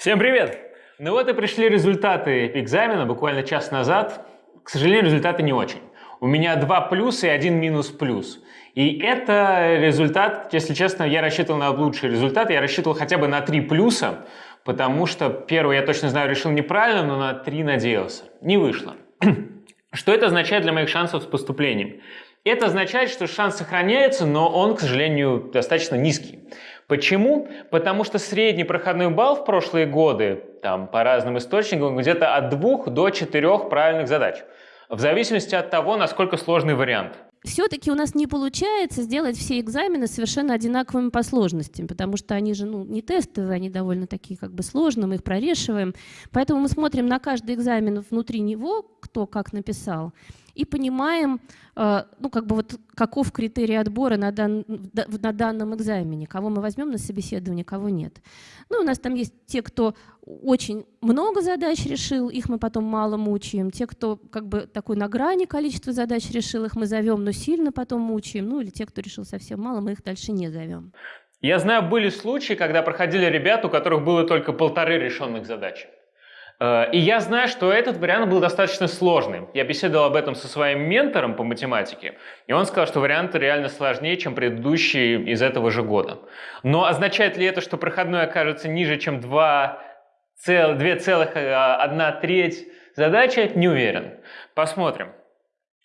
Всем привет! Ну вот и пришли результаты экзамена буквально час назад. К сожалению, результаты не очень. У меня два плюса и один минус плюс. И это результат, если честно, я рассчитывал на лучший результат. Я рассчитывал хотя бы на три плюса, потому что первый, я точно знаю, решил неправильно, но на три надеялся. Не вышло. Что это означает для моих шансов с поступлением? Это означает, что шанс сохраняется, но он, к сожалению, достаточно низкий. Почему? Потому что средний проходной балл в прошлые годы, там, по разным источникам, где-то от двух до четырех правильных задач. В зависимости от того, насколько сложный вариант. Все-таки у нас не получается сделать все экзамены совершенно одинаковыми по сложности, потому что они же ну, не тестовые, они довольно такие как бы сложные, мы их прорешиваем. Поэтому мы смотрим на каждый экзамен внутри него, кто как написал, и понимаем, э, ну, как бы вот каков критерий отбора на, дан, на данном экзамене, кого мы возьмем на собеседование, кого нет. Ну, у нас там есть те, кто очень много задач решил, их мы потом мало мучаем. Те, кто как бы такой на грани количества задач решил, их мы зовем, но сильно потом мучаем. Ну, или те, кто решил совсем мало, мы их дальше не зовем. Я знаю, были случаи, когда проходили ребята, у которых было только полторы решенных задачи. Э, и я знаю, что этот вариант был достаточно сложным. Я беседовал об этом со своим ментором по математике, и он сказал, что вариант реально сложнее, чем предыдущие из этого же года. Но означает ли это, что проходной окажется ниже, чем 2,1 треть задачи? Не уверен. Посмотрим.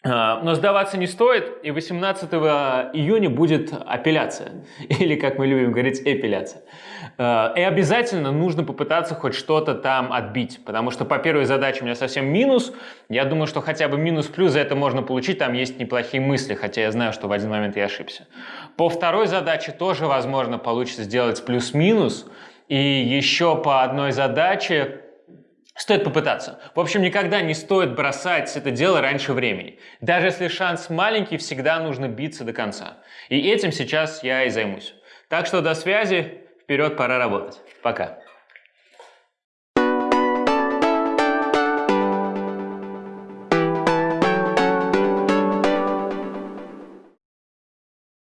А, но сдаваться не стоит, и 18 июня будет апелляция, или, как мы любим говорить, эпиляция. А, и обязательно нужно попытаться хоть что-то там отбить, потому что по первой задаче у меня совсем минус. Я думаю, что хотя бы минус-плюс за это можно получить, там есть неплохие мысли, хотя я знаю, что в один момент я ошибся. По второй задаче тоже, возможно, получится сделать плюс-минус, и еще по одной задаче Стоит попытаться. В общем, никогда не стоит бросать это дело раньше времени. Даже если шанс маленький, всегда нужно биться до конца. И этим сейчас я и займусь. Так что до связи. Вперед, пора работать. Пока.